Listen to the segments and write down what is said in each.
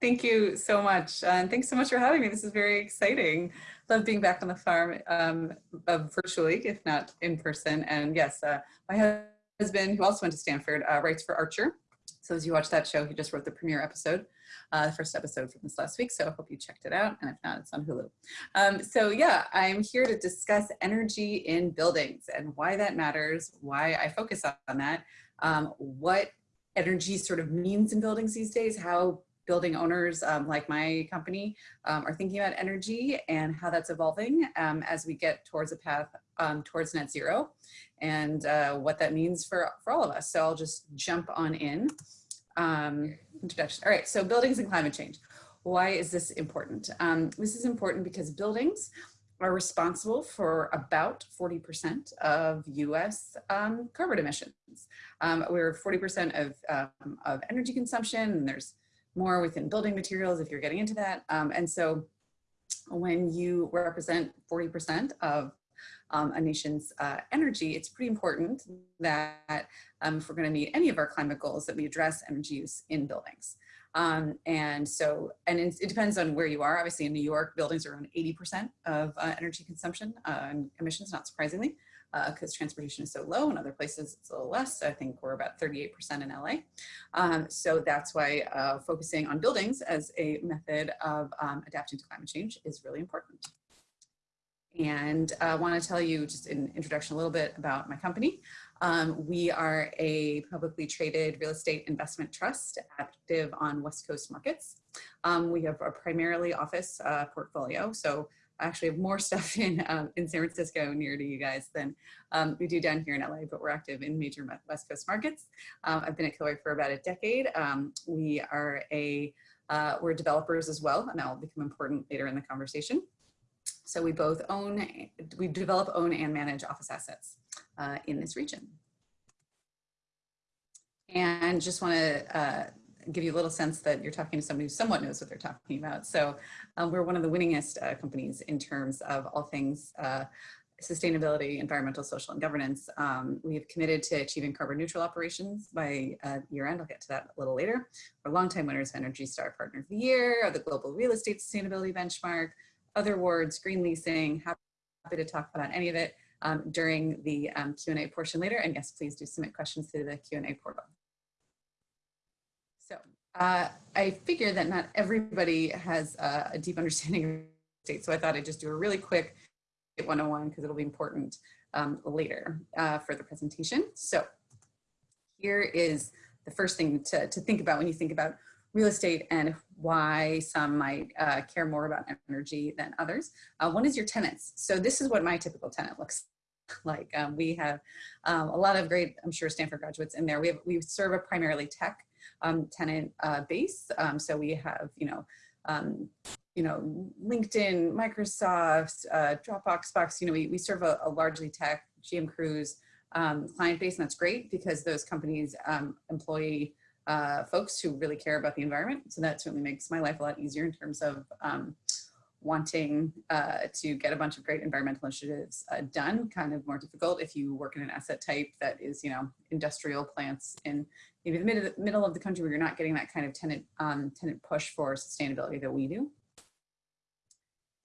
Thank you so much. And thanks so much for having me. This is very exciting. Love being back on the farm um, uh, virtually, if not in person. And yes, uh, my husband, who also went to Stanford, uh, writes for Archer. So as you watch that show, he just wrote the premiere episode, uh, the first episode from this last week. So I hope you checked it out. And if not, it's on Hulu. Um, so yeah, I'm here to discuss energy in buildings and why that matters, why I focus on that, um, what energy sort of means in buildings these days, how building owners um, like my company um, are thinking about energy and how that's evolving um, as we get towards a path um, towards net zero and uh, what that means for, for all of us. So I'll just jump on in. Um, introduction. All right, so buildings and climate change. Why is this important? Um, this is important because buildings are responsible for about 40% of US um, carbon emissions. Um, we're 40% of, um, of energy consumption and there's more within building materials if you're getting into that. Um, and so when you represent 40% of um, a nation's uh, energy, it's pretty important that um, if we're gonna meet any of our climate goals that we address energy use in buildings. Um, and so, and it, it, depends on where you are. Obviously in New York, buildings are around 80% of uh, energy consumption uh, and emissions, not surprisingly, because uh, transportation is so low. In other places, it's a little less. I think we're about 38% in LA. Um, so that's why uh, focusing on buildings as a method of um, adapting to climate change is really important. And I want to tell you just in introduction a little bit about my company. Um, we are a publicly traded real estate investment trust active on West Coast markets. Um, we have a primarily office uh, portfolio. So actually have more stuff in, um, in San Francisco near to you guys than um, we do down here in LA, but we're active in major West Coast markets. Um, I've been at Kilroy for about a decade. Um, we are a, uh, we're developers as well, and that will become important later in the conversation. So we both own, we develop, own, and manage office assets uh, in this region. And just want to uh, give you a little sense that you're talking to somebody who somewhat knows what they're talking about. So um, we're one of the winningest uh, companies in terms of all things uh, sustainability, environmental, social, and governance. Um, we have committed to achieving carbon neutral operations by uh, year end. I'll get to that a little later. We're longtime winners of Energy Star Partner of the Year, of the Global Real Estate Sustainability Benchmark, other awards, green leasing, happy to talk about any of it um, during the um, Q&A portion later. And yes, please do submit questions through the Q&A portal. Uh, I figure that not everybody has uh, a deep understanding of state. So I thought I'd just do a really quick 101 because it'll be important um, later uh, for the presentation. So here is the first thing to, to think about when you think about real estate and why some might uh, care more about energy than others. Uh, one is your tenants. So this is what my typical tenant looks like. Um, we have um, a lot of great, I'm sure Stanford graduates in there. We have, we serve a primarily tech um, tenant uh, base. Um, so we have, you know, um, you know, LinkedIn, Microsoft, uh, Dropbox, Box, you know, we, we serve a, a largely tech GM Cruise um, client base and that's great because those companies employ uh, folks who really care about the environment. So that certainly makes my life a lot easier in terms of um, wanting uh, to get a bunch of great environmental initiatives uh, done, kind of more difficult if you work in an asset type that is, you know, industrial plants in maybe the mid middle of the country where you're not getting that kind of tenant, um, tenant push for sustainability that we do.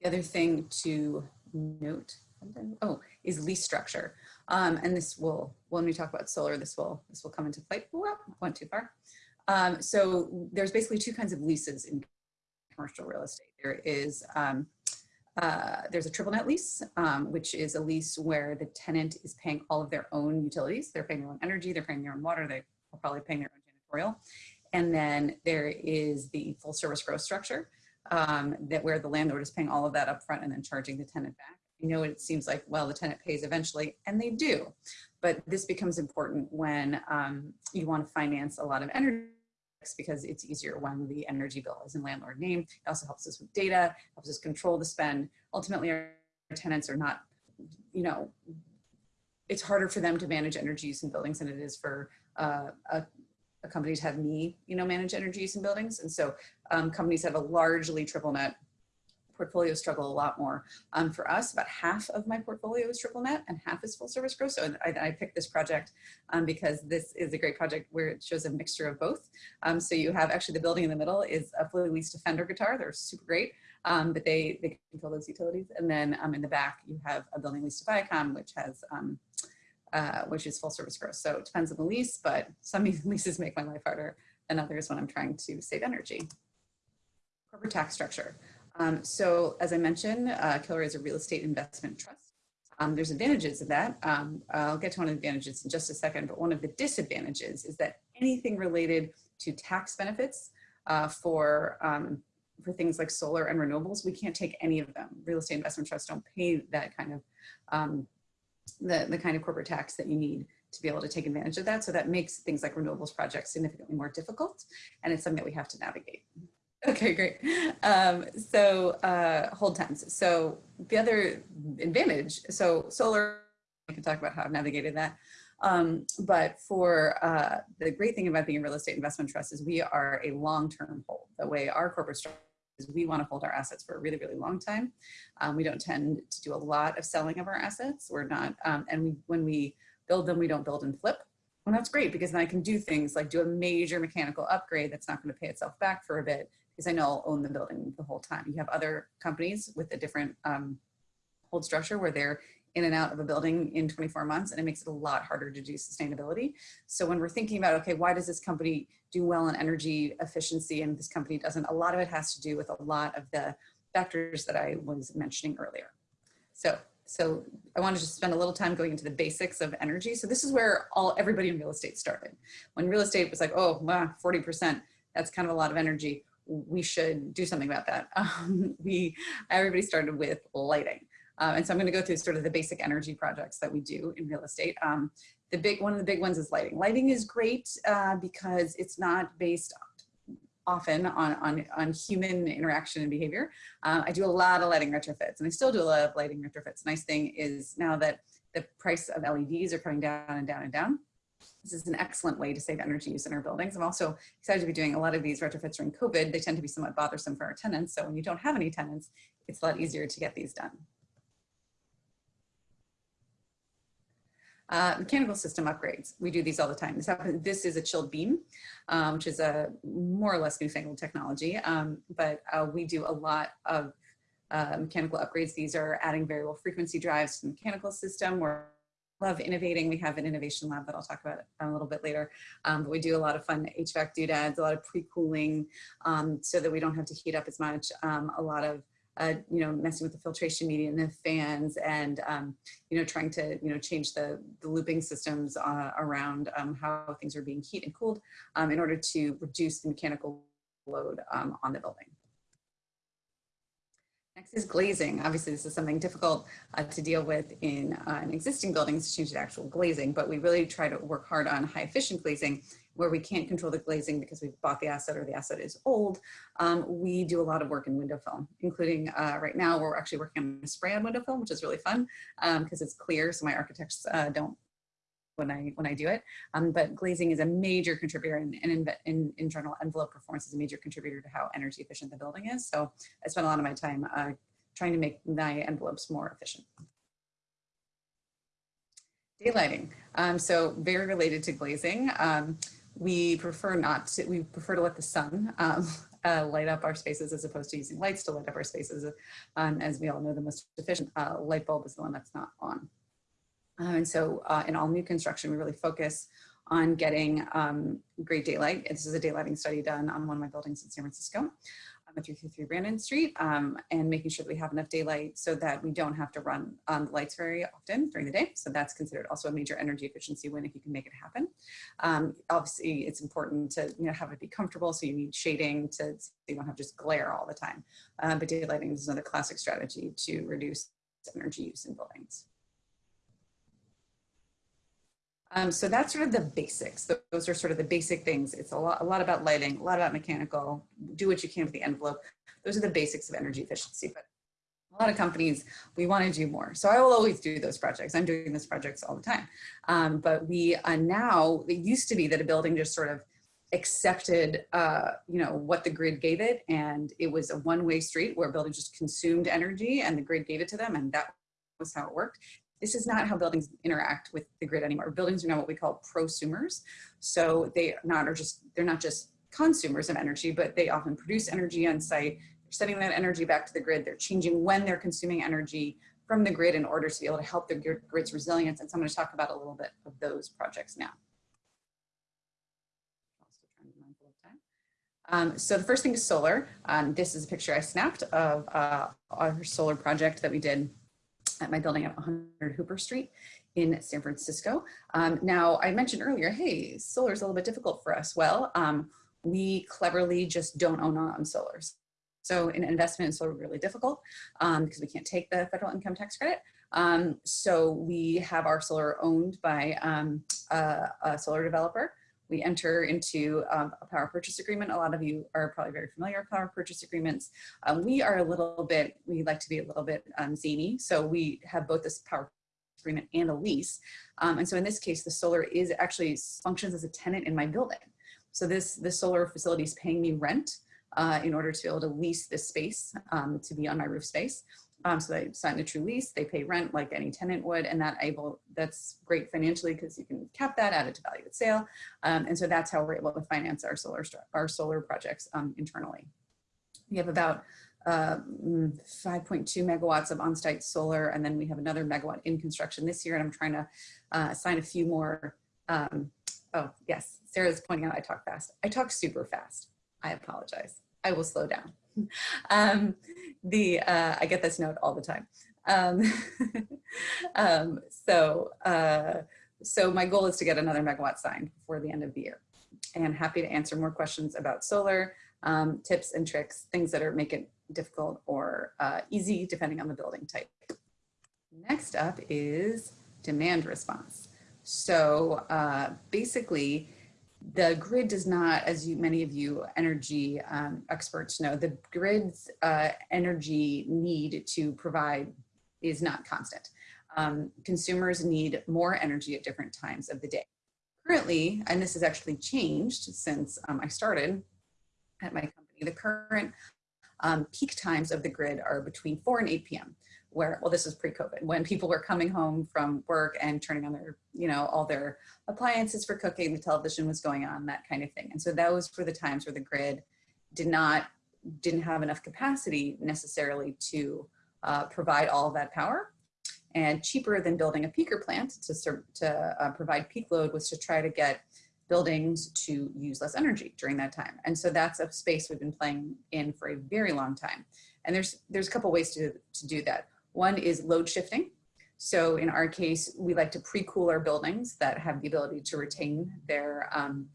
The other thing to note, oh, is lease structure. Um, and this will, when we talk about solar, this will, this will come into play. Well, went too far. Um, so there's basically two kinds of leases in commercial real estate. There is, um, uh, there's a triple net lease, um, which is a lease where the tenant is paying all of their own utilities. They're paying their own energy, they're paying their own water, probably paying their own janitorial. And then there is the full service gross structure um, that where the landlord is paying all of that upfront and then charging the tenant back. You know, it seems like, well, the tenant pays eventually, and they do. But this becomes important when um, you want to finance a lot of energy because it's easier when the energy bill is in landlord name. It also helps us with data, helps us control the spend. Ultimately, our tenants are not, you know, it's harder for them to manage energy use in buildings than it is for uh, company to have me, you know, manage energy use in buildings. And so um, companies have a largely triple net portfolio struggle a lot more. Um, for us, about half of my portfolio is triple net and half is full service gross. So I, I picked this project um, because this is a great project where it shows a mixture of both. Um, so you have actually the building in the middle is a fully leased Fender guitar. They're super great, um, but they, they control those utilities. And then um, in the back, you have a building leased to Viacom, which has um, uh, which is full service gross. So it depends on the lease, but some leases make my life harder than others when I'm trying to save energy. Corporate tax structure. Um, so as I mentioned, uh, Kilroy is a real estate investment trust. Um, there's advantages of that. Um, I'll get to one of the advantages in just a second, but one of the disadvantages is that anything related to tax benefits uh, for, um, for things like solar and renewables, we can't take any of them. Real estate investment trusts don't pay that kind of, um, the, the kind of corporate tax that you need to be able to take advantage of that. So that makes things like renewables projects significantly more difficult. And it's something that we have to navigate. Okay, great. Um, so uh, hold times. So the other advantage, so solar, I can talk about how I've navigated that. Um, but for uh, the great thing about being a real estate investment trust is we are a long-term hold. The way our corporate structure we want to hold our assets for a really, really long time. Um, we don't tend to do a lot of selling of our assets. We're not, um, and we, when we build them, we don't build and flip. And that's great because then I can do things like do a major mechanical upgrade that's not going to pay itself back for a bit because I know I'll own the building the whole time. You have other companies with a different um, hold structure where they're in and out of a building in 24 months and it makes it a lot harder to do sustainability. So when we're thinking about, okay, why does this company do well in energy efficiency and this company doesn't, a lot of it has to do with a lot of the factors that I was mentioning earlier. So, so I want to spend a little time going into the basics of energy. So this is where all everybody in real estate started. When real estate was like, oh, wow, 40%, that's kind of a lot of energy we should do something about that. Um, we, everybody started with lighting. Uh, and so I'm going to go through sort of the basic energy projects that we do in real estate. Um, the big, one of the big ones is lighting. Lighting is great uh, because it's not based often on, on, on human interaction and behavior. Uh, I do a lot of lighting retrofits and I still do a lot of lighting retrofits. Nice thing is now that the price of LEDs are coming down and down and down, this is an excellent way to save energy use in our buildings. I'm also excited to be doing a lot of these retrofits during COVID. They tend to be somewhat bothersome for our tenants. So when you don't have any tenants, it's a lot easier to get these done. Uh, mechanical system upgrades. We do these all the time. This, happens, this is a chilled beam, um, which is a more or less newfangled technology, um, but uh, we do a lot of uh, mechanical upgrades. These are adding variable frequency drives to the mechanical system. We're love innovating. We have an innovation lab that I'll talk about a little bit later. Um, but we do a lot of fun HVAC doodads, a lot of pre-cooling um, so that we don't have to heat up as much. Um, a lot of uh, you know, messing with the filtration media and the fans and, um, you know, trying to, you know, change the, the looping systems uh, around um, how things are being heat and cooled um, in order to reduce the mechanical load um, on the building. Next is glazing. Obviously, this is something difficult uh, to deal with in uh, an existing buildings to change the actual glazing, but we really try to work hard on high efficient glazing where we can't control the glazing because we've bought the asset or the asset is old. Um, we do a lot of work in window film, including uh, right now we're actually working on a spray on window film, which is really fun because um, it's clear so my architects uh, don't when I when I do it. Um, but glazing is a major contributor and, in, in, in general envelope performance is a major contributor to how energy efficient the building is. So I spend a lot of my time uh, trying to make my envelopes more efficient. Daylighting. Um, so very related to glazing. Um, we prefer not to, we prefer to let the sun um, uh, light up our spaces as opposed to using lights to light up our spaces. Um, as we all know, the most efficient uh, light bulb is the one that's not on. Uh, and so uh, in all new construction, we really focus on getting um, great daylight. This is a daylighting study done on one of my buildings in San Francisco, um, 333 Brannan Street, um, and making sure that we have enough daylight so that we don't have to run um, lights very often during the day. So that's considered also a major energy efficiency win if you can make it happen. Um, obviously, it's important to you know have it be comfortable, so you need shading to so you don't have just glare all the time. Uh, but daylighting is another classic strategy to reduce energy use in buildings. Um, so that's sort of the basics. Those are sort of the basic things. It's a lot, a lot about lighting, a lot about mechanical, do what you can with the envelope. Those are the basics of energy efficiency, but a lot of companies, we want to do more. So I will always do those projects. I'm doing those projects all the time. Um, but we uh, now, it used to be that a building just sort of accepted, uh, you know, what the grid gave it. And it was a one-way street where a buildings just consumed energy and the grid gave it to them. And that was how it worked. This is not how buildings interact with the grid anymore. Buildings are now what we call prosumers. So they not are just, they're not just consumers of energy, but they often produce energy on site. They're sending that energy back to the grid. They're changing when they're consuming energy from the grid in order to be able to help the grid's resilience. And so I'm going to talk about a little bit of those projects now. Um, so the first thing is solar. Um, this is a picture I snapped of uh, our solar project that we did at my building at 100 Hooper Street in San Francisco. Um, now, I mentioned earlier, hey, solar is a little bit difficult for us. Well, um, we cleverly just don't own our own solars. So an investment in solar is really difficult um, because we can't take the federal income tax credit. Um, so we have our solar owned by um, a, a, solar developer. We enter into um, a power purchase agreement. A lot of you are probably very familiar with power purchase agreements. Um, we are a little bit, we like to be a little bit um, zany. So we have both this power agreement and a lease. and so in this case, the solar is actually functions as a tenant in my building. So this, this solar facility is paying me rent uh, in order to be able to lease this space um, to be on my roof space. Um, so they sign a true lease, they pay rent like any tenant would, and that able that's great financially because you can cap that, add it to value at sale. Um, and so that's how we're able to finance our solar, our solar projects um, internally. We have about uh, mm, 5.2 megawatts of on-site solar, and then we have another megawatt in construction this year, and I'm trying to uh, sign a few more. Um, oh, yes, Sarah's pointing out I talk fast. I talk super fast. I apologize. I will slow down. Um, the uh, I get this note all the time. Um, um, so uh, so my goal is to get another megawatt signed before the end of the year, and happy to answer more questions about solar um, tips and tricks, things that are make it difficult or uh, easy depending on the building type. Next up is demand response. So uh, basically, the grid does not, as you, many of you energy um, experts know, the grid's uh, energy need to provide is not constant. Um, consumers need more energy at different times of the day. Currently, and this has actually changed since um, I started at my company, the current um, peak times of the grid are between 4 and 8 p.m where, well, this was pre-COVID, when people were coming home from work and turning on their, you know, all their appliances for cooking, the television was going on, that kind of thing. And so those were the times where the grid did not, didn't have enough capacity necessarily to uh, provide all that power. And cheaper than building a peaker plant to, to uh, provide peak load was to try to get buildings to use less energy during that time. And so that's a space we've been playing in for a very long time. And there's, there's a couple ways to, to do that. One is load shifting. So in our case, we like to pre-cool our buildings that have the ability to retain their um,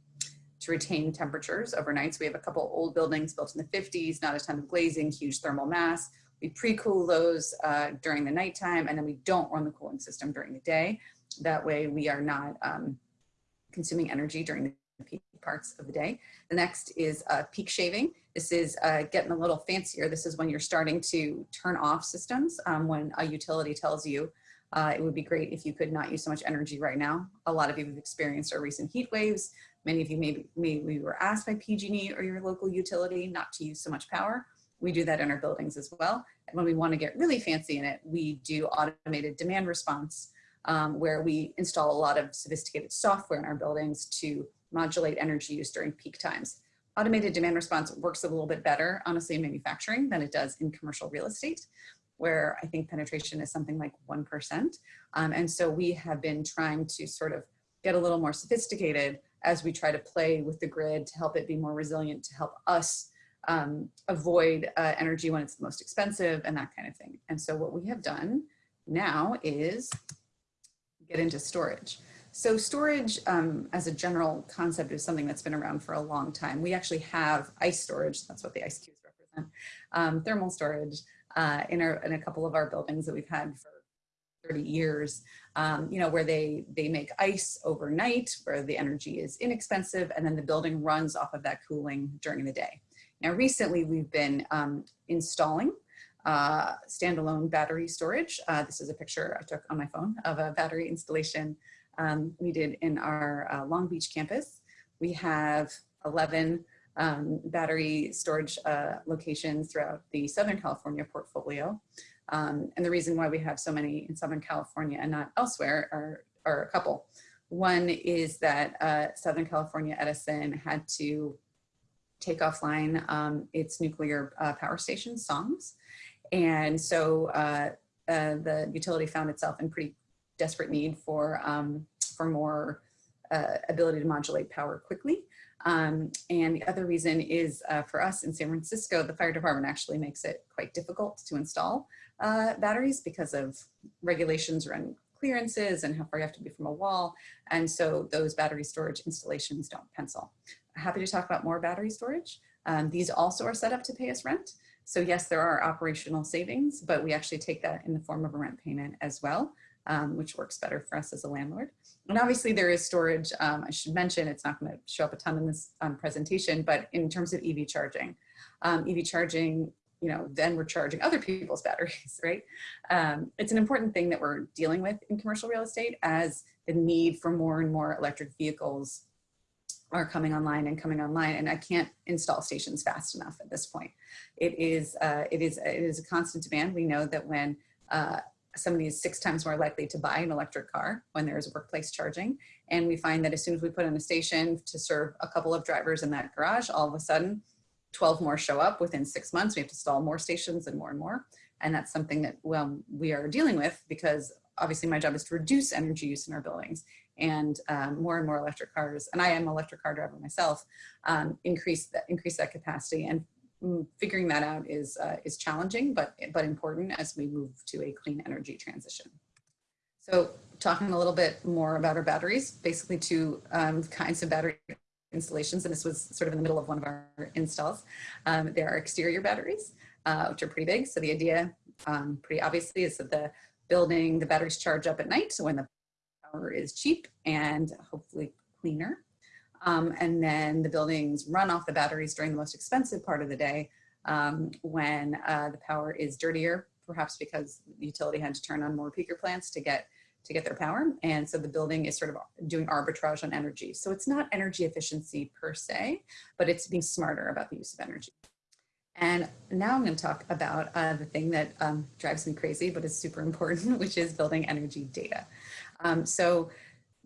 to retain temperatures overnight. So we have a couple old buildings built in the 50s, not a ton of glazing, huge thermal mass. We pre-cool those uh, during the nighttime and then we don't run the cooling system during the day. That way we are not um, consuming energy during the peak parts of the day. The next is uh, peak shaving. This is uh, getting a little fancier. This is when you're starting to turn off systems um, when a utility tells you uh, it would be great if you could not use so much energy right now. A lot of you have experienced our recent heat waves. Many of you maybe, maybe were asked by PG&E or your local utility not to use so much power. We do that in our buildings as well. And when we want to get really fancy in it, we do automated demand response um, where we install a lot of sophisticated software in our buildings to modulate energy use during peak times. Automated demand response works a little bit better, honestly, in manufacturing than it does in commercial real estate, where I think penetration is something like 1%. Um, and so we have been trying to sort of get a little more sophisticated as we try to play with the grid to help it be more resilient, to help us um, avoid uh, energy when it's the most expensive and that kind of thing. And so what we have done now is get into storage. So storage um, as a general concept is something that's been around for a long time. We actually have ice storage, that's what the ice cubes represent, um, thermal storage uh, in, our, in a couple of our buildings that we've had for 30 years, um, you know, where they, they make ice overnight, where the energy is inexpensive, and then the building runs off of that cooling during the day. Now, recently we've been um, installing uh, standalone battery storage. Uh, this is a picture I took on my phone of a battery installation um, we did in our uh, Long Beach campus. We have 11 um, battery storage uh, locations throughout the Southern California portfolio. Um, and the reason why we have so many in Southern California and not elsewhere are, are a couple. One is that uh, Southern California Edison had to take offline um, its nuclear uh, power station, SONGS. And so uh, uh, the utility found itself in pretty desperate need for, um, for more uh, ability to modulate power quickly. Um, and the other reason is uh, for us in San Francisco, the fire department actually makes it quite difficult to install uh, batteries because of regulations around clearances and how far you have to be from a wall. And so those battery storage installations don't pencil. Happy to talk about more battery storage. Um, these also are set up to pay us rent. So yes, there are operational savings, but we actually take that in the form of a rent payment as well, um, which works better for us as a landlord. And obviously there is storage. Um, I should mention, it's not gonna show up a ton in this um, presentation, but in terms of EV charging, um, EV charging, you know, then we're charging other people's batteries, right? Um, it's an important thing that we're dealing with in commercial real estate as the need for more and more electric vehicles are coming online and coming online and I can't install stations fast enough at this point. It is, uh, it is, it is a constant demand. We know that when uh, somebody is six times more likely to buy an electric car when there is workplace charging. And we find that as soon as we put in a station to serve a couple of drivers in that garage, all of a sudden 12 more show up within six months. We have to install more stations and more and more. And that's something that well, we are dealing with because obviously my job is to reduce energy use in our buildings and um, more and more electric cars, and I am an electric car driver myself, um, increase, that, increase that capacity. And figuring that out is, uh, is challenging, but, but important as we move to a clean energy transition. So talking a little bit more about our batteries, basically two um, kinds of battery installations, and this was sort of in the middle of one of our installs. Um, there are exterior batteries, uh, which are pretty big. So the idea, um, pretty obviously, is that the building, the batteries charge up at night. So when the power is cheap and hopefully cleaner. Um, and then the buildings run off the batteries during the most expensive part of the day um, when uh, the power is dirtier, perhaps because the utility had to turn on more peaker plants to get to get their power. And so the building is sort of doing arbitrage on energy. So it's not energy efficiency per se, but it's being smarter about the use of energy. And now I'm going to talk about uh, the thing that um, drives me crazy, but is super important, which is building energy data. Um, so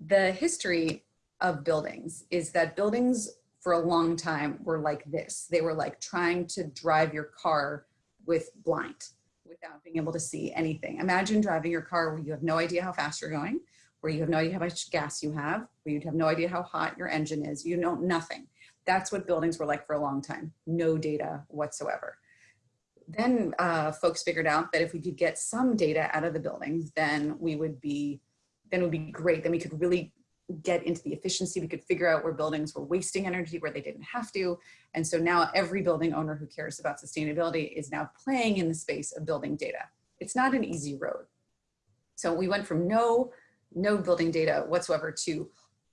the history of buildings is that buildings for a long time were like this. They were like trying to drive your car with blind without being able to see anything. Imagine driving your car where you have no idea how fast you're going, where you have no idea how much gas you have, where you'd have no idea how hot your engine is. You know nothing. That's what buildings were like for a long time. No data whatsoever. Then uh, folks figured out that if we could get some data out of the buildings, then we would be, then it would be great. Then we could really get into the efficiency. We could figure out where buildings were wasting energy where they didn't have to. And so now every building owner who cares about sustainability is now playing in the space of building data. It's not an easy road. So we went from no, no building data whatsoever to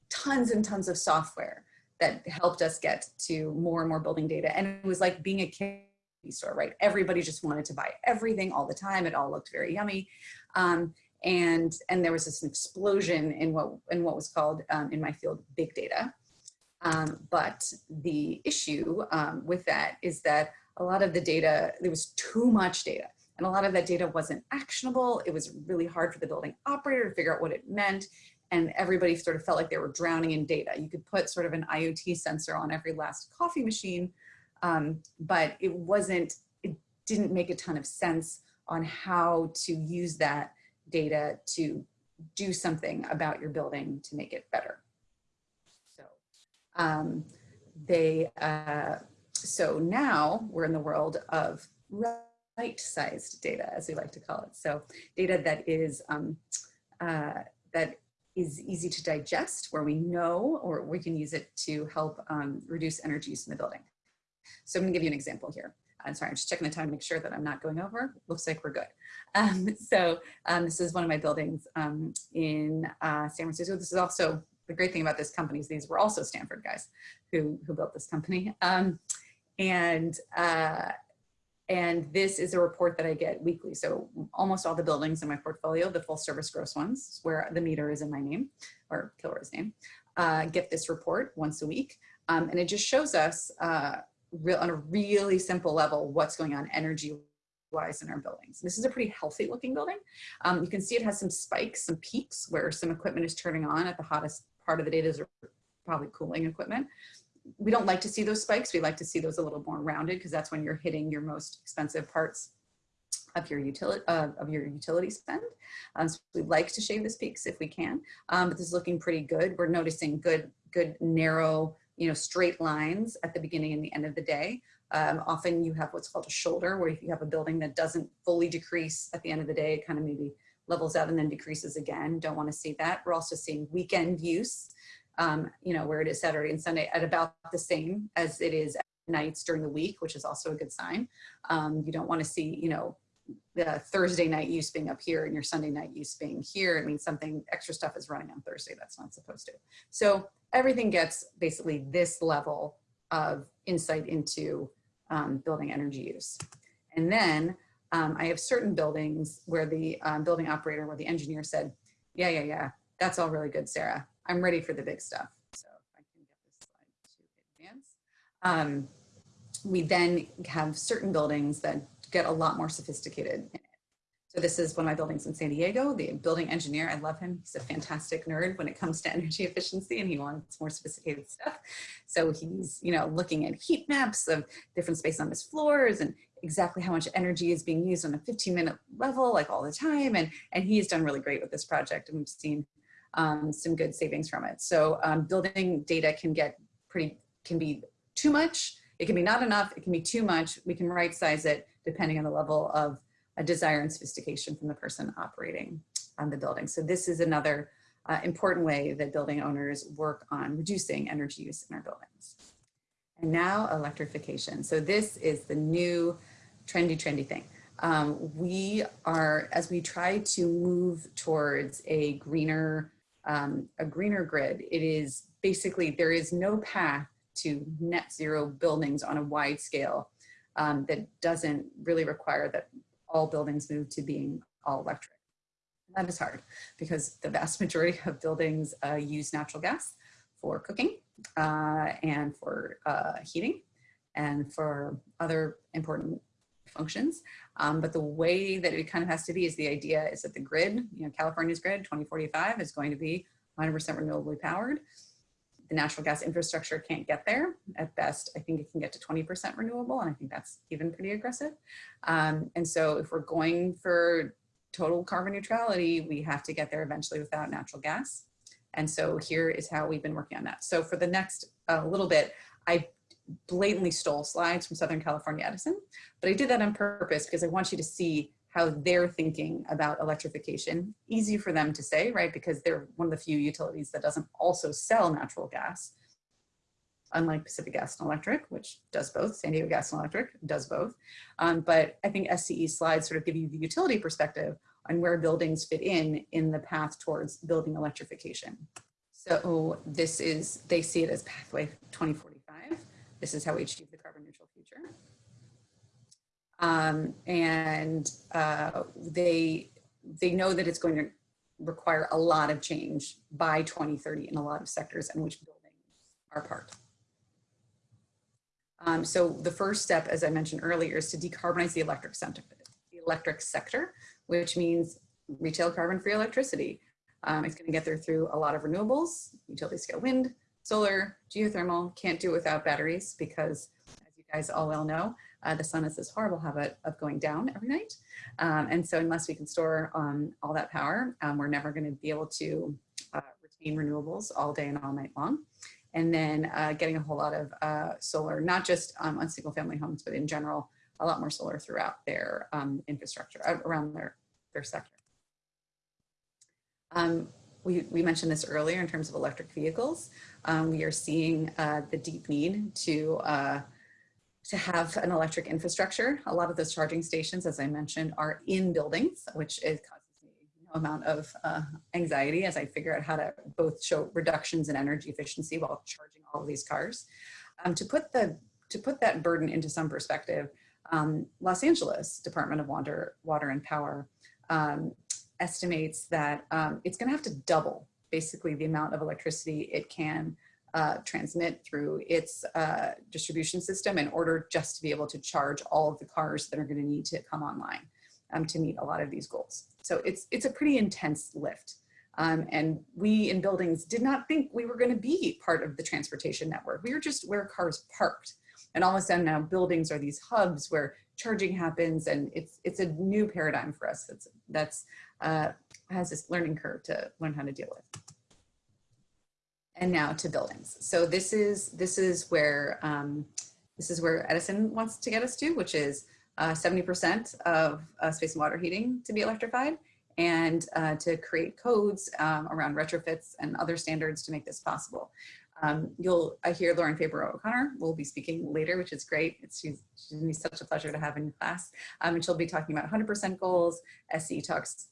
tons and tons of software that helped us get to more and more building data. And it was like being a candy store, right? Everybody just wanted to buy everything all the time. It all looked very yummy. Um, and, and there was this explosion in what, in what was called um, in my field, big data. Um, but the issue um, with that is that a lot of the data, there was too much data and a lot of that data wasn't actionable. It was really hard for the building operator to figure out what it meant and everybody sort of felt like they were drowning in data. You could put sort of an IoT sensor on every last coffee machine, um, but it wasn't, it didn't make a ton of sense on how to use that data to do something about your building to make it better. So um, they, uh, so now we're in the world of right-sized data, as we like to call it. So data that is, um, uh, that is easy to digest, where we know or we can use it to help um, reduce energy use in the building. So I'm gonna give you an example here. I'm sorry, I'm just checking the time to make sure that I'm not going over. Looks like we're good. Um, so um, this is one of my buildings um, in uh, San Francisco. This is also the great thing about this company is these were also Stanford guys who, who built this company. Um, and uh, and this is a report that I get weekly. So almost all the buildings in my portfolio, the full service gross ones, where the meter is in my name or Kilroy's name, uh, get this report once a week. Um, and it just shows us uh, real, on a really simple level what's going on energy wise in our buildings. This is a pretty healthy looking building. Um, you can see it has some spikes, some peaks where some equipment is turning on at the hottest part of the day. Those are probably cooling equipment. We don't like to see those spikes. We like to see those a little more rounded because that's when you're hitting your most expensive parts of your utility uh, of your utility spend. Um, so we like to shave this peaks if we can, um, but this is looking pretty good. We're noticing good, good narrow, you know, straight lines at the beginning and the end of the day. Um, often you have what's called a shoulder, where if you have a building that doesn't fully decrease at the end of the day, it kind of maybe levels out and then decreases again. Don't want to see that. We're also seeing weekend use, um, you know, where it is Saturday and Sunday at about the same as it is at nights during the week, which is also a good sign. Um, you don't want to see, you know, the Thursday night use being up here and your Sunday night use being here. It means something extra stuff is running on Thursday that's not supposed to. So everything gets basically this level of insight into um, building energy use. And then um, I have certain buildings where the um, building operator, where the engineer said, yeah, yeah, yeah, that's all really good, Sarah. I'm ready for the big stuff. So if I can get this slide to advance. Um, we then have certain buildings that get a lot more sophisticated so this is one of my buildings in San Diego, the building engineer, I love him. He's a fantastic nerd when it comes to energy efficiency and he wants more sophisticated stuff. So he's, you know, looking at heat maps of different space on his floors and exactly how much energy is being used on a 15 minute level, like all the time. And, and he's done really great with this project and we've seen um, some good savings from it. So um, building data can get pretty, can be too much. It can be not enough. It can be too much. We can right size it depending on the level of desire and sophistication from the person operating on the building. So this is another uh, important way that building owners work on reducing energy use in our buildings. And now electrification. So this is the new trendy, trendy thing. Um, we are, as we try to move towards a greener, um, a greener grid, it is basically, there is no path to net zero buildings on a wide scale um, that doesn't really require that all buildings move to being all electric. That is hard because the vast majority of buildings uh, use natural gas for cooking uh, and for uh, heating and for other important functions. Um, but the way that it kind of has to be is the idea is that the grid, you know, California's grid 2045 is going to be 100% renewably powered the natural gas infrastructure can't get there. At best, I think it can get to 20% renewable, and I think that's even pretty aggressive. Um, and so if we're going for total carbon neutrality, we have to get there eventually without natural gas. And so here is how we've been working on that. So for the next uh, little bit, I blatantly stole slides from Southern California Edison, but I did that on purpose because I want you to see how they're thinking about electrification. Easy for them to say, right? Because they're one of the few utilities that doesn't also sell natural gas. Unlike Pacific Gas and Electric, which does both, San Diego Gas and Electric does both. Um, but I think SCE slides sort of give you the utility perspective on where buildings fit in in the path towards building electrification. So this is, they see it as pathway 2045. This is how we achieve the carbon neutral future. Um, and uh, they, they know that it's going to require a lot of change by 2030 in a lot of sectors and which buildings are part. Um, so the first step, as I mentioned earlier, is to decarbonize the electric sector, the electric sector, which means retail carbon-free electricity. Um, it's going to get there through a lot of renewables, utility scale wind, solar, geothermal, can't do it without batteries because as you guys all well know, uh, the sun has this horrible habit of going down every night. Um, and so unless we can store um, all that power, um, we're never gonna be able to uh, retain renewables all day and all night long. And then uh, getting a whole lot of uh, solar, not just um, on single family homes, but in general, a lot more solar throughout their um, infrastructure, uh, around their, their sector. Um, we, we, mentioned this earlier in terms of electric vehicles. Um, we are seeing uh, the deep need to uh, to have an electric infrastructure. A lot of those charging stations, as I mentioned, are in buildings, which is causes me no amount of uh, anxiety as I figure out how to both show reductions in energy efficiency while charging all of these cars. Um, to put the to put that burden into some perspective, um, Los Angeles Department of Water, Water and Power um, estimates that um, it's going to have to double basically the amount of electricity it can uh, transmit through its uh, distribution system in order just to be able to charge all of the cars that are going to need to come online um, to meet a lot of these goals. So it's, it's a pretty intense lift. Um, and we in buildings did not think we were going to be part of the transportation network. We were just where cars parked. And all of a sudden now buildings are these hubs where charging happens and it's it's a new paradigm for us that's that's uh, has this learning curve to learn how to deal with. And now to buildings. So this is this is where um, this is where Edison wants to get us to, which is 70% uh, of uh, space and water heating to be electrified and uh, to create codes um, around retrofits and other standards to make this possible. Um, you'll, I hear Lauren Faber O'Connor will be speaking later, which is great. It's, she's, she's such a pleasure to have in class. Um, and she'll be talking about 100% goals. SE talks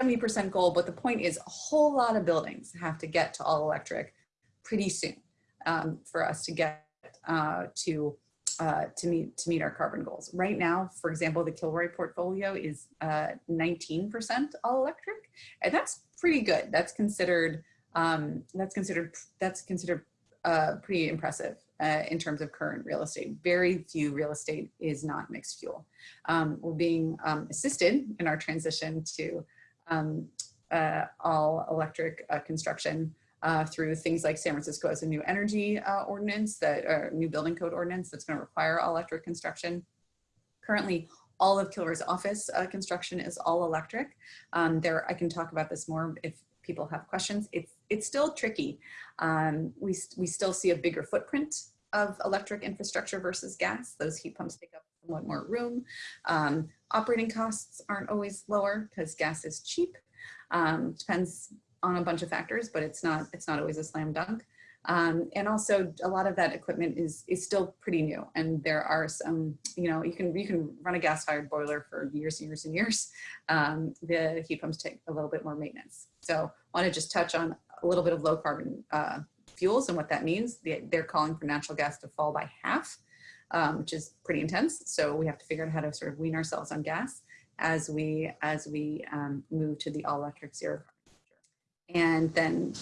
70% goal, but the point is a whole lot of buildings have to get to all electric pretty soon um, for us to get uh, to uh, to meet to meet our carbon goals. Right now, for example, the Kilroy portfolio is 19% uh, all electric, and that's pretty good. That's considered um, that's considered that's considered uh, pretty impressive uh, in terms of current real estate. Very few real estate is not mixed fuel. Um, we're being um, assisted in our transition to um, uh, all electric uh, construction uh, through things like San Francisco has a new energy uh, ordinance that, or new building code ordinance that's gonna require all electric construction. Currently, all of Kilroy's office uh, construction is all electric. Um, there, I can talk about this more if people have questions. It's, it's still tricky. Um, we, we still see a bigger footprint of electric infrastructure versus gas. Those heat pumps take up somewhat more room. Um, operating costs aren't always lower because gas is cheap. Um, depends on a bunch of factors, but it's not it's not always a slam dunk. Um, and also a lot of that equipment is is still pretty new and there are some you know you can you can run a gas fired boiler for years and years and years um, the heat pumps take a little bit more maintenance so want to just touch on a little bit of low carbon uh, fuels and what that means they're calling for natural gas to fall by half um, which is pretty intense so we have to figure out how to sort of wean ourselves on gas as we as we um, move to the all electric zero and then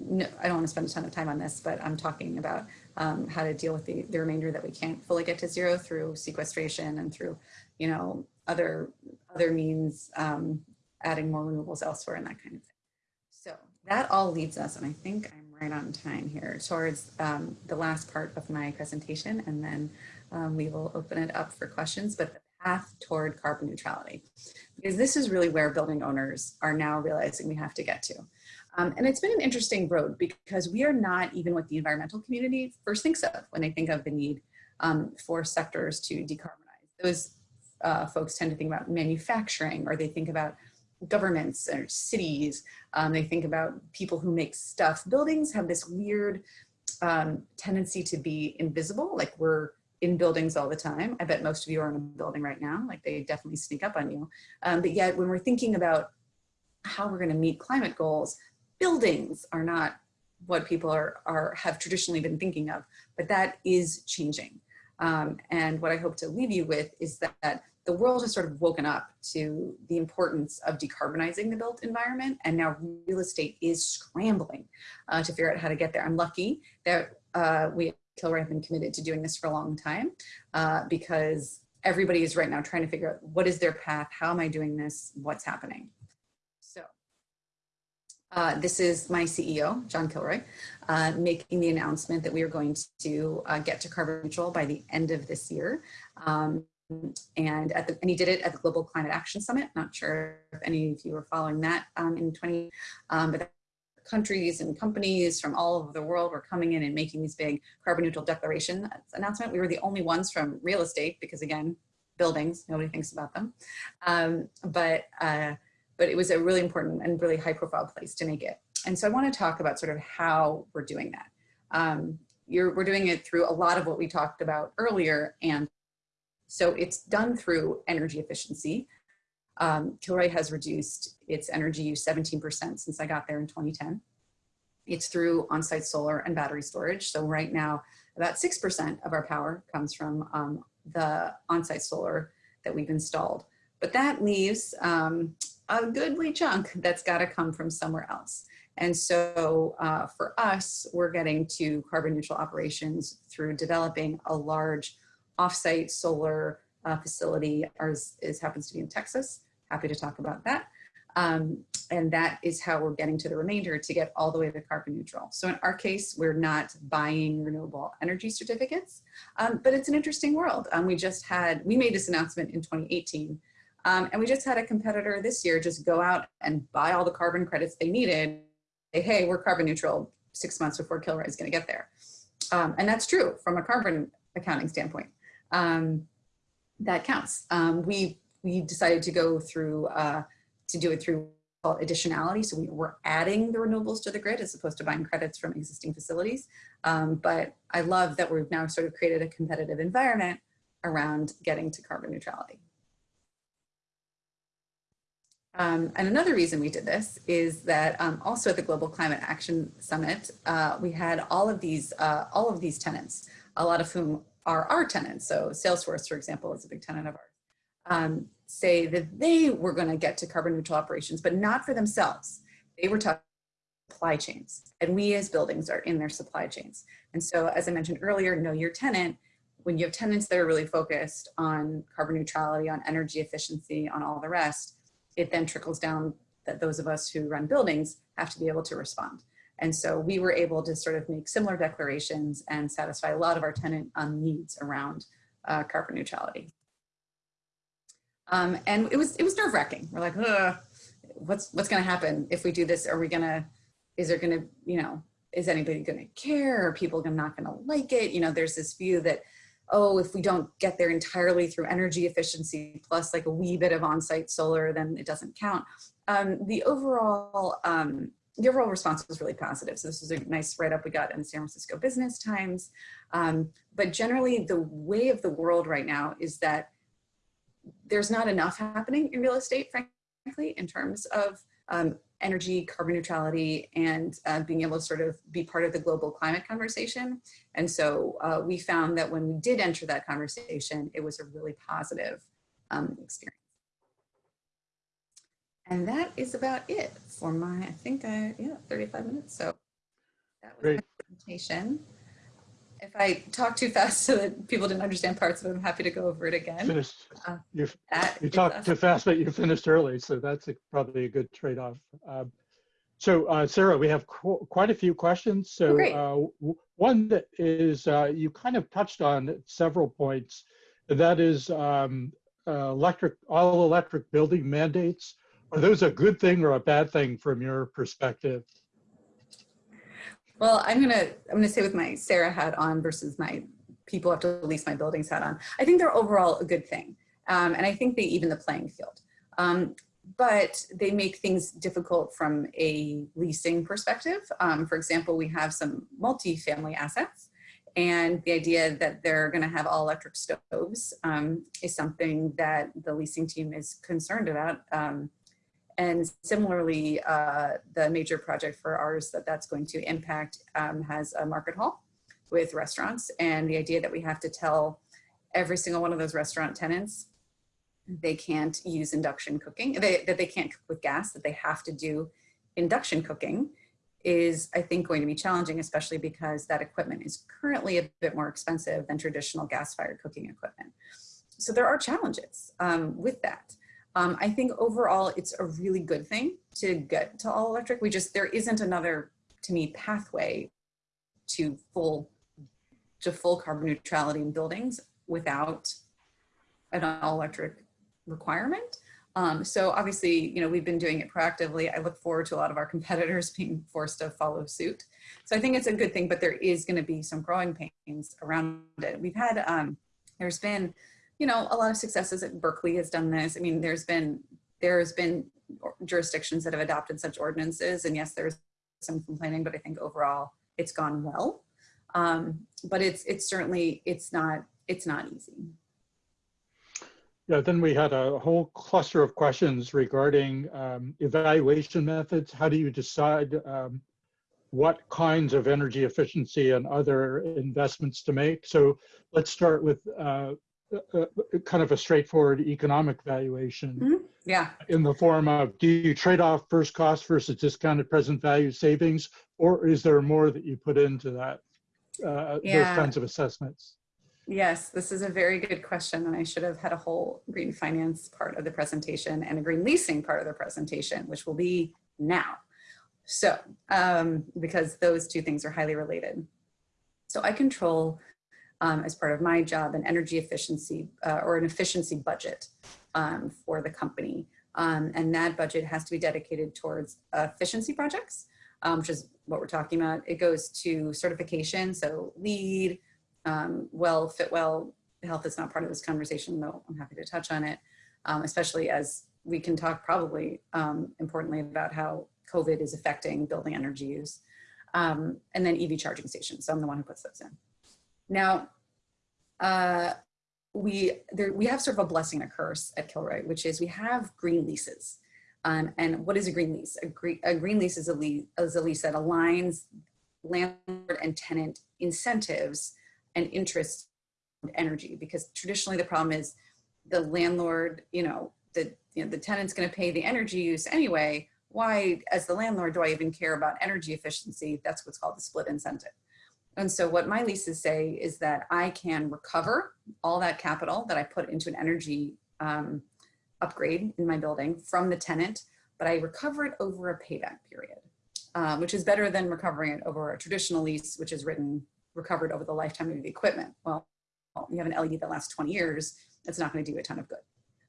no, I don't want to spend a ton of time on this, but I'm talking about um, how to deal with the, the remainder that we can't fully get to zero through sequestration and through, you know, other other means, um, adding more renewables elsewhere and that kind of thing. So that all leads us, and I think I'm right on time here, towards um, the last part of my presentation, and then um, we will open it up for questions. But the path toward carbon neutrality, because this is really where building owners are now realizing we have to get to. Um, and it's been an interesting road because we are not even what the environmental community first thinks of when they think of the need um, for sectors to decarbonize. Those uh, folks tend to think about manufacturing or they think about governments or cities. Um, they think about people who make stuff. Buildings have this weird um, tendency to be invisible, like we're in buildings all the time. I bet most of you are in a building right now, like they definitely sneak up on you. Um, but yet when we're thinking about how we're gonna meet climate goals, buildings are not what people are, are have traditionally been thinking of, but that is changing. Um, and what I hope to leave you with is that, that the world has sort of woken up to the importance of decarbonizing the built environment and now real estate is scrambling uh, to figure out how to get there. I'm lucky that uh, we at Kilroy have been committed to doing this for a long time uh, because everybody is right now trying to figure out what is their path, how am I doing this, what's happening. Uh, this is my CEO, John Kilroy, uh, making the announcement that we are going to uh, get to carbon neutral by the end of this year. Um, and, at the, and he did it at the Global Climate Action Summit. Not sure if any of you were following that um, in 20, um, but countries and companies from all over the world were coming in and making these big carbon neutral declaration announcement. We were the only ones from real estate because again, buildings, nobody thinks about them. Um, but uh, but it was a really important and really high profile place to make it. And so I want to talk about sort of how we're doing that. Um, we're doing it through a lot of what we talked about earlier. And so it's done through energy efficiency. Um, Kilroy has reduced its energy use 17% since I got there in 2010. It's through on-site solar and battery storage. So right now, about 6% of our power comes from um, the on-site solar that we've installed. But that leaves um, a goodly chunk that's got to come from somewhere else. And so uh, for us, we're getting to carbon neutral operations through developing a large offsite solar uh, facility. Ours is happens to be in Texas. Happy to talk about that. Um, and that is how we're getting to the remainder to get all the way to carbon neutral. So in our case, we're not buying renewable energy certificates, um, but it's an interesting world. Um, we just had, we made this announcement in 2018, um, and we just had a competitor this year just go out and buy all the carbon credits they needed. Say, hey, we're carbon neutral six months before Kilroy is gonna get there. Um, and that's true from a carbon accounting standpoint. Um, that counts. we, we decided to go through uh, to do it through additionality. So we, are adding the renewables to the grid as opposed to buying credits from existing facilities. Um, but I love that we've now sort of created a competitive environment around getting to carbon neutrality. Um, and another reason we did this is that um, also at the Global Climate Action Summit, uh, we had all of these uh, all of these tenants, a lot of whom are our tenants. So Salesforce, for example, is a big tenant of ours. Um, say that they were going to get to carbon neutral operations, but not for themselves. They were talking supply chains and we as buildings are in their supply chains. And so as I mentioned earlier, know your tenant, when you have tenants that are really focused on carbon neutrality, on energy efficiency, on all the rest, it then trickles down that those of us who run buildings have to be able to respond. And so we were able to sort of make similar declarations and satisfy a lot of our tenant um, needs around uh, carbon neutrality. Um, and it was it was nerve wracking. We're like, what's what's going to happen if we do this? Are we going to? Is there going to you know? Is anybody going to care? Are people not going to like it? You know, there's this view that oh, if we don't get there entirely through energy efficiency plus like a wee bit of on-site solar, then it doesn't count. Um, the overall um, the overall response was really positive. So this was a nice write-up we got in the San Francisco Business Times. Um, but generally, the way of the world right now is that there's not enough happening in real estate, frankly, in terms of um, energy, carbon neutrality, and uh, being able to sort of be part of the global climate conversation. And so uh, we found that when we did enter that conversation, it was a really positive um, experience. And that is about it for my, I think I, yeah, 35 minutes. So that was Great. my presentation if I talk too fast so that people didn't understand parts of it, I'm happy to go over it again. Finished. Uh, you you talked too fast, but you finished early, so that's a, probably a good trade-off. Um, so uh, Sarah, we have qu quite a few questions. So oh, uh, one that is uh, you kind of touched on several points, and that is um, uh, electric all electric building mandates. Are those a good thing or a bad thing from your perspective? Well, I'm gonna I'm gonna say with my Sarah hat on versus my people have to lease my buildings hat on. I think they're overall a good thing, um, and I think they even the playing field. Um, but they make things difficult from a leasing perspective. Um, for example, we have some multi-family assets and the idea that they're going to have all electric stoves um, is something that the leasing team is concerned about. Um, and similarly, uh, the major project for ours that that's going to impact um, has a market hall with restaurants. And the idea that we have to tell every single one of those restaurant tenants they can't use induction cooking, they, that they can't cook with gas, that they have to do induction cooking is, I think, going to be challenging, especially because that equipment is currently a bit more expensive than traditional gas-fired cooking equipment. So there are challenges um, with that. Um, I think overall it's a really good thing to get to all electric. We just, there isn't another, to me, pathway to full, to full carbon neutrality in buildings without an all electric requirement. Um, so obviously, you know, we've been doing it proactively. I look forward to a lot of our competitors being forced to follow suit. So I think it's a good thing, but there is going to be some growing pains around it. We've had, um, there's been you know, a lot of successes at Berkeley has done this. I mean, there's been, there's been jurisdictions that have adopted such ordinances and yes, there's some complaining, but I think overall it's gone well. Um, but it's, it's certainly, it's not, it's not easy. Yeah, then we had a whole cluster of questions regarding um, evaluation methods. How do you decide um, what kinds of energy efficiency and other investments to make? So let's start with uh, uh, kind of a straightforward economic valuation Mhm. Yeah, in the form of, do you trade off first cost versus discounted present value savings? Or is there more that you put into that, uh, those kinds of assessments? yes, this is a very good question. And I should have had a whole green finance part of the presentation and a green leasing part of the presentation, which will be now. So, um, because those two things are highly related. So I control, um, as part of my job, an energy efficiency uh, or an efficiency budget um, for the company. Um, and that budget has to be dedicated towards efficiency projects, um, which is what we're talking about. It goes to certification, so LEED, um, well, Fitwel, health is not part of this conversation, though I'm happy to touch on it, um, especially as we can talk probably importantly about how COVID is affecting building energy use. And then EV charging stations, so I'm the one who puts those in. Now, uh, we, there, we have sort of a blessing and a curse at Kilroy, which is we have green leases. Um, and what is a green lease? A, green, a green lease is a lease, is a lease that aligns landlord and tenant incentives and interest in energy because traditionally the problem is the landlord, you know, the, you know, the tenant's going to pay the energy use anyway. Why, as the landlord, do I even care about energy efficiency? That's what's called the split incentive. And so what my leases say is that I can recover all that capital that I put into an energy um, upgrade in my building from the tenant, but I recover it over a payback period, uh, which is better than recovering it over a traditional lease, which is written recovered over the lifetime of the equipment. Well, you have an LED that lasts 20 years, it's not gonna do a ton of good.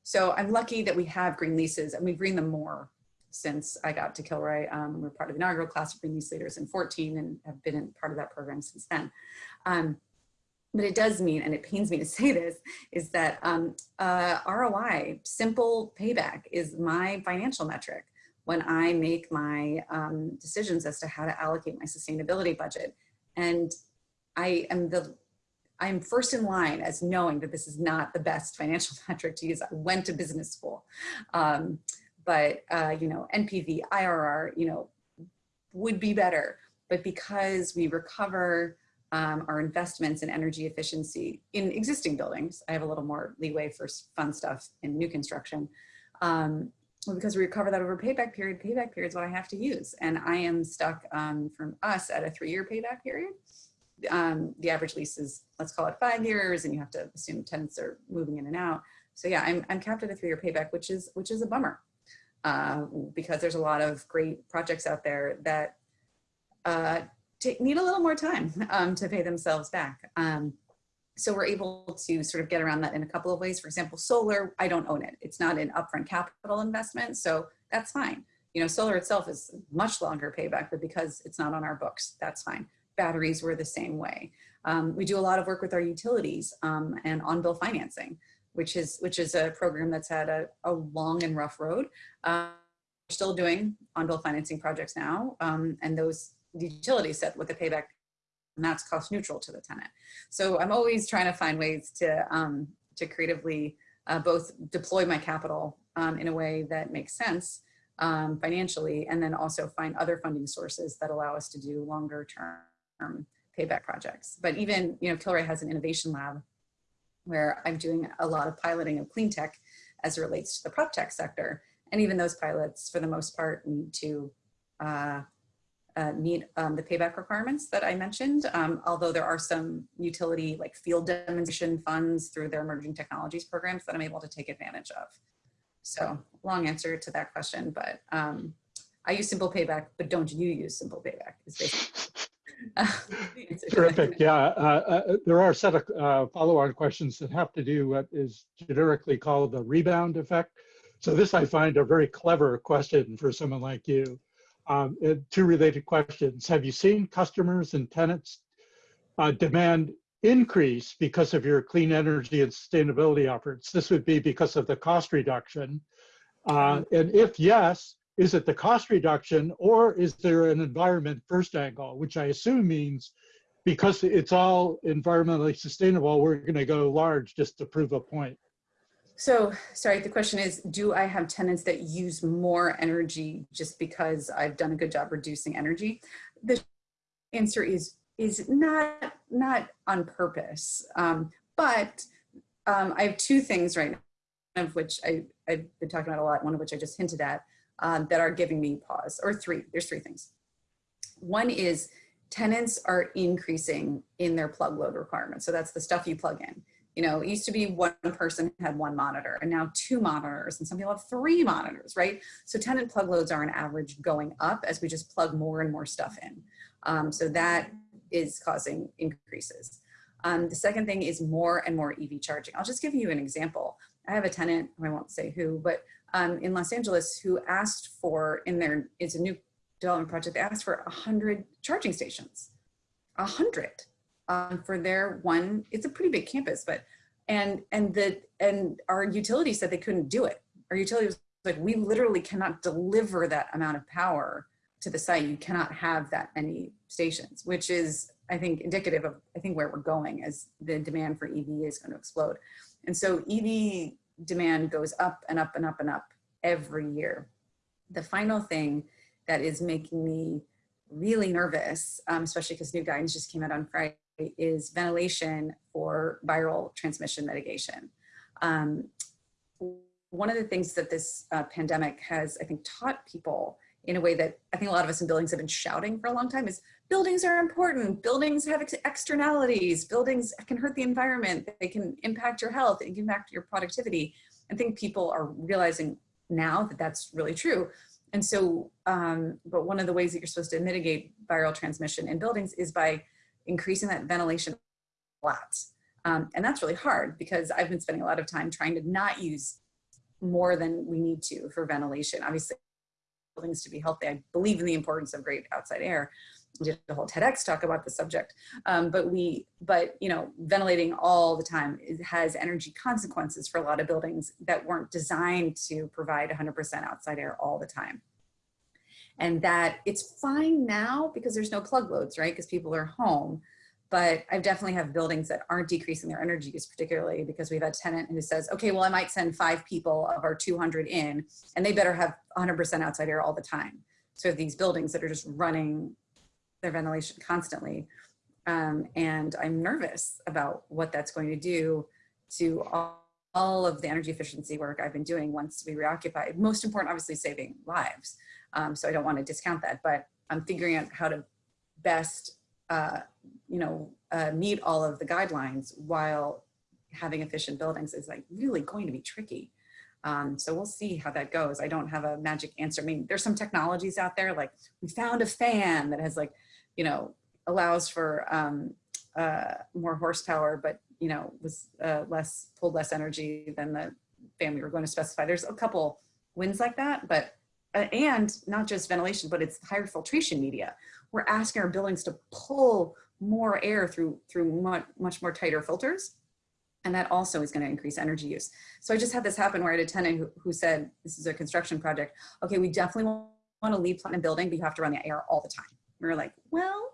So I'm lucky that we have green leases and we green them more since I got to Kilroy. Um, we're part of the inaugural class of green lease leaders in 14 and have been in part of that program since then. Um, but it does mean, and it pains me to say this, is that um, uh, ROI, simple payback, is my financial metric when I make my um, decisions as to how to allocate my sustainability budget. And I am the I'm first in line as knowing that this is not the best financial metric to use. I went to business school, um, but uh, you know, NPV, IRR, you know, would be better. But because we recover um, our investments in energy efficiency in existing buildings, I have a little more leeway for fun stuff in new construction. Um, well, because we recover that over payback period, payback period is what I have to use. And I am stuck um, from us at a three-year payback period um, the average lease is, let's call it five years, and you have to assume tenants are moving in and out. So yeah, I'm, I'm capped at a three-year payback, which is which is a bummer uh, because there's a lot of great projects out there that uh, need a little more time um, to pay themselves back. Um, so we're able to sort of get around that in a couple of ways. For example, solar, I don't own it. It's not an upfront capital investment, so that's fine. You know, solar itself is much longer payback, but because it's not on our books, that's fine batteries were the same way. Um, we do a lot of work with our utilities um, and on-bill financing, which is which is a program that's had a, a long and rough road. Uh, we're still doing on-bill financing projects now, um, and those utilities set with the payback, and that's cost neutral to the tenant. So I'm always trying to find ways to um, to creatively uh, both deploy my capital um, in a way that makes sense um, financially, and then also find other funding sources that allow us to do longer term payback projects. But even, you know, Kilroy has an innovation lab where I'm doing a lot of piloting of clean tech as it relates to the prop tech sector. And even those pilots, for the most part, need to uh, uh, meet um, the payback requirements that I mentioned, um, although there are some utility like field demonstration funds through their emerging technologies programs that I'm able to take advantage of. So long answer to that question, but um, I use simple payback, but don't you use simple payback is basically Terrific. Yeah, uh, uh, there are a set of uh, follow-on questions that have to do what is generically called the rebound effect. So this I find a very clever question for someone like you. Um, two related questions. Have you seen customers and tenants uh, demand increase because of your clean energy and sustainability efforts? This would be because of the cost reduction. Uh, and if yes, is it the cost reduction or is there an environment first angle, which I assume means because it's all environmentally sustainable, we're going to go large just to prove a point. So, sorry, the question is, do I have tenants that use more energy just because I've done a good job reducing energy? The answer is is not not on purpose, um, but um, I have two things right now, of which I, I've been talking about a lot, one of which I just hinted at, um, that are giving me pause, or three, there's three things. One is tenants are increasing in their plug load requirements. So that's the stuff you plug in. You know, it used to be one person had one monitor and now two monitors and some people have three monitors, right? So tenant plug loads are on average going up as we just plug more and more stuff in. Um, so that is causing increases. Um, the second thing is more and more EV charging. I'll just give you an example. I have a tenant, I won't say who, but um, in Los Angeles who asked for in their, it's a new development project, they asked for 100 charging stations, 100 um, for their one, it's a pretty big campus, but, and, and the, and our utility said they couldn't do it. Our utility was like, we literally cannot deliver that amount of power to the site. You cannot have that many stations, which is, I think, indicative of, I think, where we're going as the demand for EV is going to explode. And so EV demand goes up and up and up and up every year. The final thing that is making me really nervous, um, especially because new guidance just came out on Friday, is ventilation for viral transmission mitigation. Um, one of the things that this uh, pandemic has, I think, taught people in a way that I think a lot of us in buildings have been shouting for a long time is buildings are important. Buildings have ex externalities. Buildings can hurt the environment. They can impact your health. They can impact your productivity. I think people are realizing now that that's really true. And so, um, but one of the ways that you're supposed to mitigate viral transmission in buildings is by increasing that ventilation a lot. Um, and that's really hard because I've been spending a lot of time trying to not use more than we need to for ventilation. Obviously, buildings to be healthy. I believe in the importance of great outside air. Did a whole TEDx talk about the subject, um, but we, but you know, ventilating all the time has energy consequences for a lot of buildings that weren't designed to provide 100% outside air all the time. And that it's fine now because there's no plug loads, right? Because people are home, but I definitely have buildings that aren't decreasing their energy use, particularly because we've had a tenant who says, okay, well, I might send five people of our 200 in, and they better have 100% outside air all the time. So these buildings that are just running their ventilation constantly. Um, and I'm nervous about what that's going to do to all, all of the energy efficiency work I've been doing once we reoccupy. Most important, obviously, saving lives. Um, so I don't want to discount that, but I'm figuring out how to best uh, you know, uh, meet all of the guidelines while having efficient buildings is like really going to be tricky. Um, so we'll see how that goes. I don't have a magic answer. I mean, there's some technologies out there, like we found a fan that has like, you know, allows for um, uh, more horsepower, but you know, was uh, less, pulled less energy than the fan we were going to specify. There's a couple wins like that, but, uh, and not just ventilation, but it's higher filtration media. We're asking our buildings to pull more air through, through much, much more tighter filters. And that also is going to increase energy use. So I just had this happen where I had a tenant who, who said, this is a construction project. Okay, we definitely want to LEED platinum building, but you have to run the air all the time. We were like, well,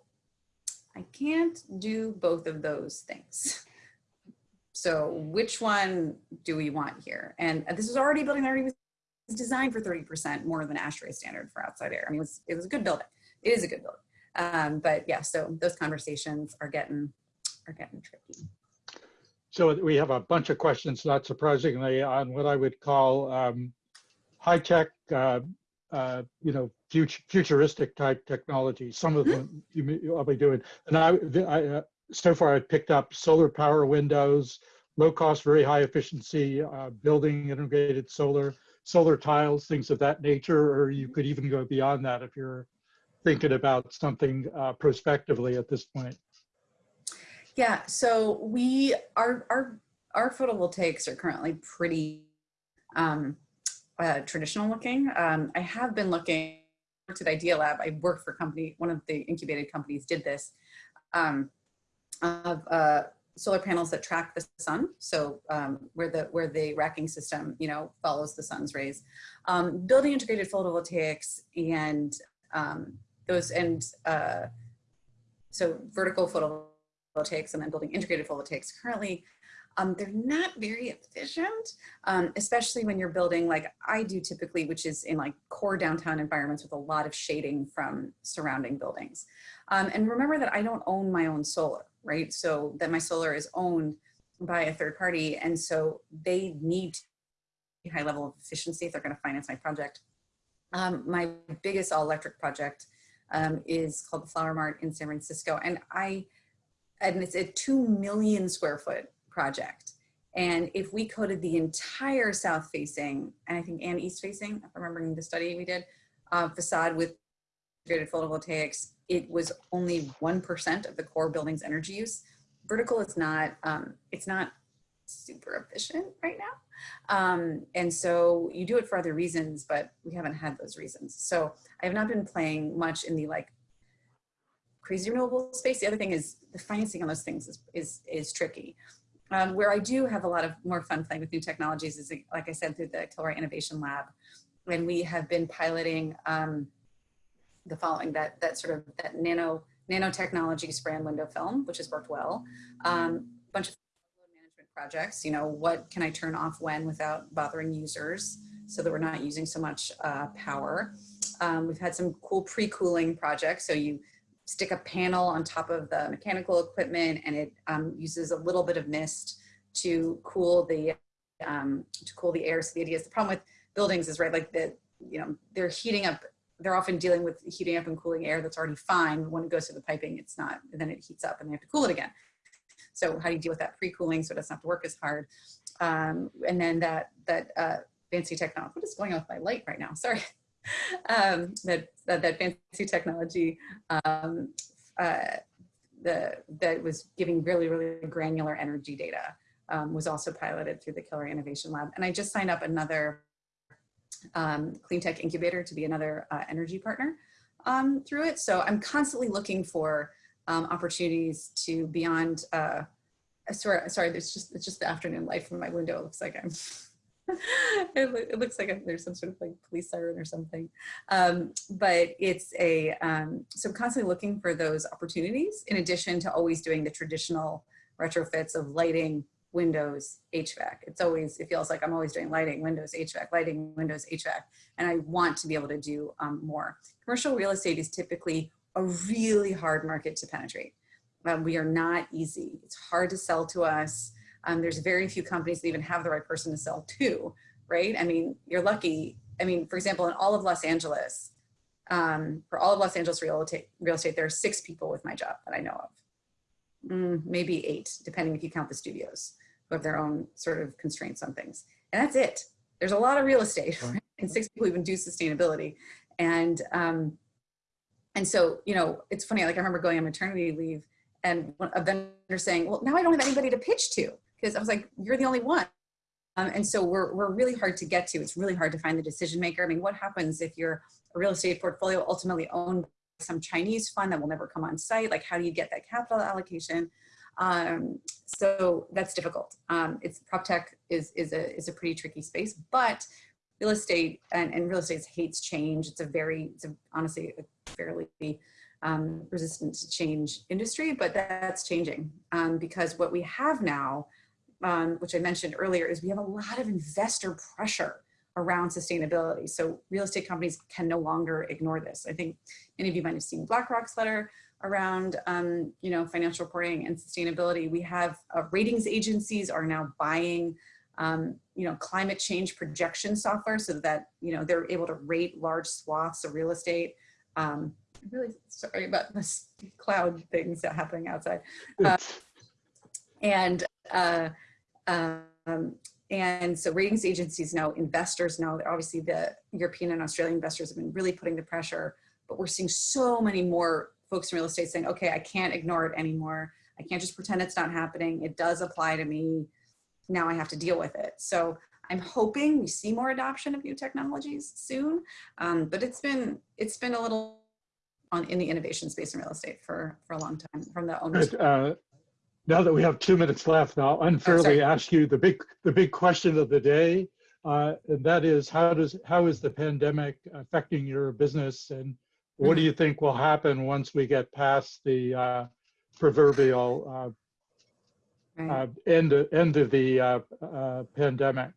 I can't do both of those things. So which one do we want here? And this was already building that already was designed for 30% more than ASHRAE standard for outside air. I mean, it was, it was a good building. It is a good building. Um, but yeah, so those conversations are getting are getting tricky. So we have a bunch of questions, not surprisingly, on what I would call um, high tech, uh, uh, you know, futuristic type technology. Some of mm -hmm. them you, will be doing, and I, I uh, so far I've picked up solar power windows, low cost, very high efficiency, uh, building integrated solar, solar tiles, things of that nature, or you could even go beyond that if you're thinking about something uh, prospectively at this point? Yeah, so we our our our photovoltaics are currently pretty um, uh, traditional looking. Um, I have been looking at Idealab. I worked for company, one of the incubated companies did this, um, of uh, solar panels that track the sun. So um, where the where the racking system, you know, follows the sun's rays. Um, building integrated photovoltaics and um, those and uh, so vertical photovoltaics and then building integrated photovoltaics currently um, they're not very efficient, um, especially when you're building like I do typically, which is in like core downtown environments with a lot of shading from surrounding buildings. Um, and remember that I don't own my own solar, right? So that my solar is owned by a third party. And so they need a high level of efficiency if they're going to finance my project. Um, my biggest all electric project um, is called the Flower Mart in San Francisco. And I, and it's a 2 million square foot project. And if we coated the entire south facing, and I think and east facing, if I'm remembering the study we did, uh, facade with integrated photovoltaics, it was only 1% of the core building's energy use. Vertical is not, um, it's not super efficient right now. Um, and so you do it for other reasons, but we haven't had those reasons. So I have not been playing much in the like crazy renewable space. The other thing is the financing on those things is, is, is tricky. Um, where I do have a lot of more fun playing with new technologies is, like I said, through the Kilroy Innovation Lab. And we have been piloting um, the following, that, that sort of that nano, nanotechnology spray window film, which has worked well. Um, bunch of management projects, you know, what can I turn off when without bothering users so that we're not using so much uh, power. Um, we've had some cool pre-cooling projects. So you stick a panel on top of the mechanical equipment and it um, uses a little bit of mist to cool the um, to cool the air. So the idea is the problem with buildings is right like that you know they're heating up they're often dealing with heating up and cooling air that's already fine. When it goes through the piping, it's not, then it heats up and they have to cool it again. So how do you deal with that pre-cooling so it doesn't have to work as hard? Um, and then that, that uh, fancy technology, what is going on with my light right now? Sorry. um, that, that, that, fancy technology um, uh, the, that was giving really, really granular energy data um, was also piloted through the Kilroy Innovation Lab. And I just signed up another um, clean tech incubator to be another uh, energy partner um, through it. So I'm constantly looking for um, opportunities to beyond, uh, sorry, sorry, there's just, it's just the afternoon light from my window. It looks like I'm, it, it, looks like a, there's some sort of like police siren or something. Um, but it's a, um, so constantly looking for those opportunities in addition to always doing the traditional retrofits of lighting, Windows, HVAC. It's always, it feels like I'm always doing lighting, Windows, HVAC, lighting, Windows, HVAC. And I want to be able to do um, more. Commercial real estate is typically a really hard market to penetrate. Um, we are not easy. It's hard to sell to us. Um, there's very few companies that even have the right person to sell to, right? I mean, you're lucky. I mean, for example, in all of Los Angeles, um, for all of Los Angeles real estate, real estate, there are six people with my job that I know of mm, maybe eight, depending if you count the studios who have their own sort of constraints on things. And that's it. There's a lot of real estate right? and six people even do sustainability. And, um, and so, you know, it's funny, like I remember going on maternity leave and a vendor saying, well, now I don't have anybody to pitch to because I was like, you're the only one. Um, and so we're, we're really hard to get to. It's really hard to find the decision maker. I mean, what happens if you're a real estate portfolio ultimately owned by some Chinese fund that will never come on site. Like how do you get that capital allocation? Um, so that's difficult. Um, it's prop tech is, is, a, is a pretty tricky space, but real estate and, and real estate hates change. It's a very, it's a, honestly a fairly um, resistant to change industry, but that's changing um, because what we have now, um, which I mentioned earlier, is we have a lot of investor pressure around sustainability. So real estate companies can no longer ignore this. I think many of you might have seen BlackRock's letter around um, you know, financial reporting and sustainability. We have uh, ratings agencies are now buying um, you know, climate change projection software so that you know, they're able to rate large swaths of real estate. Um, I'm really sorry about this cloud things that happening outside. Uh, and uh, um, and so ratings agencies know, investors know, that obviously the European and Australian investors have been really putting the pressure, but we're seeing so many more folks in real estate saying, okay, I can't ignore it anymore. I can't just pretend it's not happening. It does apply to me. Now I have to deal with it. So I'm hoping we see more adoption of new technologies soon, um, but it's been it's been a little on in the innovation space in real estate for for a long time from the owners. Uh, now that we have two minutes left, I'll unfairly oh, ask you the big the big question of the day, uh, and that is how does how is the pandemic affecting your business, and what do you think will happen once we get past the uh, proverbial uh, right. Uh, end end of the uh, uh, pandemic?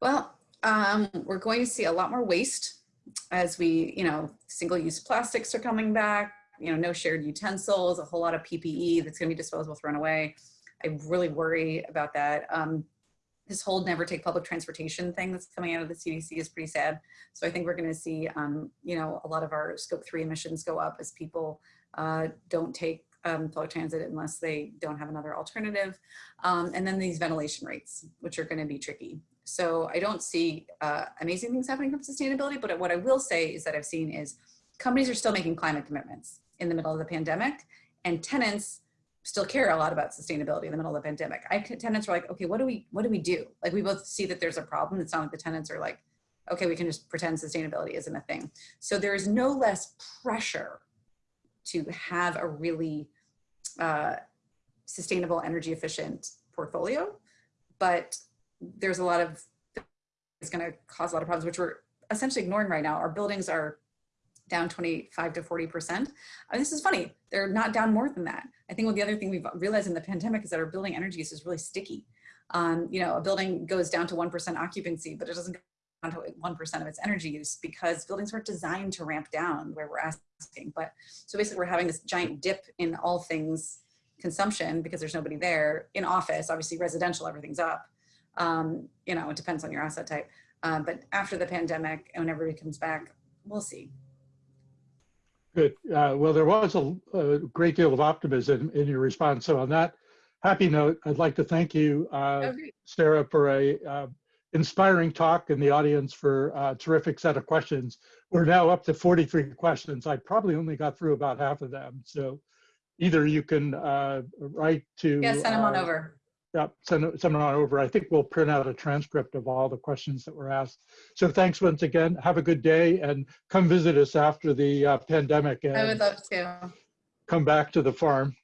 Well, um, we're going to see a lot more waste as we, you know, single-use plastics are coming back you know, no shared utensils, a whole lot of PPE that's gonna be disposable thrown away. I really worry about that. Um, this whole never take public transportation thing that's coming out of the CDC is pretty sad. So I think we're going to see, um, you know, a lot of our scope three emissions go up as people uh, don't take um, public transit unless they don't have another alternative. Um, and then these ventilation rates, which are going to be tricky. So I don't see uh, amazing things happening from sustainability, but what I will say is that I've seen is companies are still making climate commitments in the middle of the pandemic and tenants still care a lot about sustainability in the middle of the pandemic. I tenants are like, okay, what do we what do we do? Like we both see that there's a problem. It's not like the tenants are like, okay, we can just pretend sustainability isn't a thing. So there is no less pressure to have a really uh, sustainable energy efficient portfolio, but there's a lot of it's going to cause a lot of problems, which we're essentially ignoring right now. Our buildings are down 25 to 40%. I mean, this is funny. They're not down more than that. I think what the other thing we've realized in the pandemic is that our building energy use is really sticky. Um, you know, a building goes down to 1% occupancy, but it doesn't go down to 1% of its energy use because buildings weren't designed to ramp down where we're asking. But so basically we're having this giant dip in all things consumption because there's nobody there in office, obviously residential, everything's up. Um, you know, it depends on your asset type. Um, but after the pandemic and when everybody comes back, we'll see. Good. Uh, well, there was a, a, great deal of optimism in your response. So on that happy note, I'd like to thank you, uh, Sarah, for a uh, inspiring talk and the audience for a terrific set of questions. We're now up to 43 questions. I probably only got through about half of them. So either you can uh, write to- Yeah, send them on uh, over. Yeah, send, send on over. I think we'll print out a transcript of all the questions that were asked. So thanks once again. Have a good day and come visit us after the uh, pandemic. I would love to. Come back to the farm.